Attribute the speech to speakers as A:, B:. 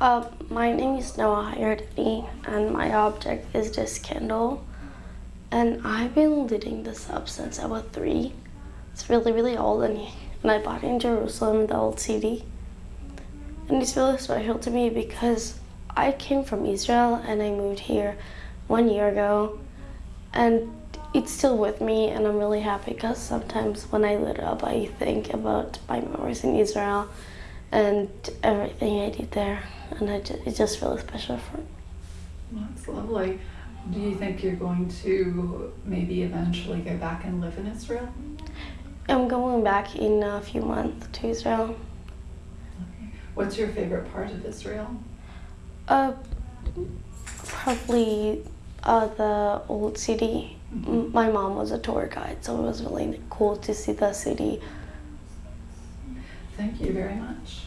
A: Uh, my name is Noah Hayardani, and my object is this candle. And I've been lighting this up since I was three. It's really, really old, and, and I bought it in Jerusalem, the old city. And it's really special to me because I came from Israel and I moved here one year ago. And it's still with me, and I'm really happy because sometimes when I lit up, I think about my memories in Israel and everything I did there, and I ju- it's just really special for me.
B: That's lovely. Do you think you're going to maybe eventually go back and live in Israel?
A: I'm going back in a few months to Israel.
B: Okay. What's your favorite part of Israel?
A: Uh, probably uh, the old city. M- My mom was a tour guide, so it was really cool to see the city.
B: Thank you very much.